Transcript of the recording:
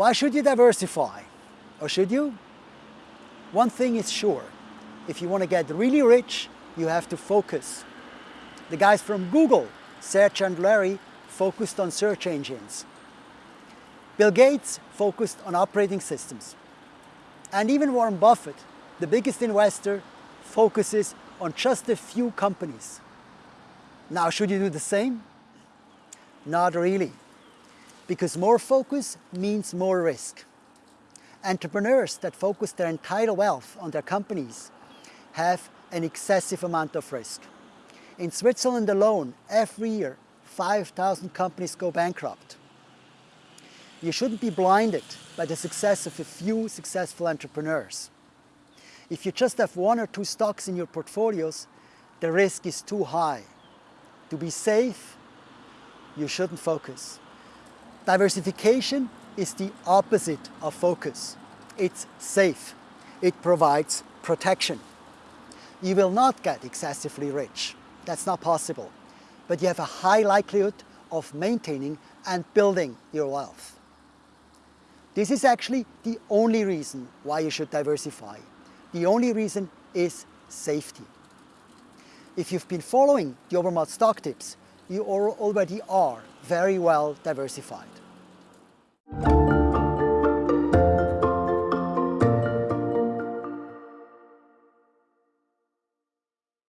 Why should you diversify? Or should you? One thing is sure. If you want to get really rich, you have to focus. The guys from Google, Sergey and Larry, focused on search engines. Bill Gates focused on operating systems. And even Warren Buffett, the biggest investor, focuses on just a few companies. Now, should you do the same? Not really, because more focus means more risk. Entrepreneurs that focus their entire wealth on their companies have an excessive amount of risk. In Switzerland alone, every year, 5,000 companies go bankrupt. You shouldn't be blinded by the success of a few successful entrepreneurs. If you just have one or two stocks in your portfolios, the risk is too high. To be safe, you shouldn't focus. Diversification is the opposite of focus. It's safe. It provides protection. You will not get excessively rich. That's not possible. But you have a high likelihood of maintaining and building your wealth. This is actually the only reason why you should diversify. The only reason is safety. If you've been following the Obermatt stock tips, you already are very well diversified.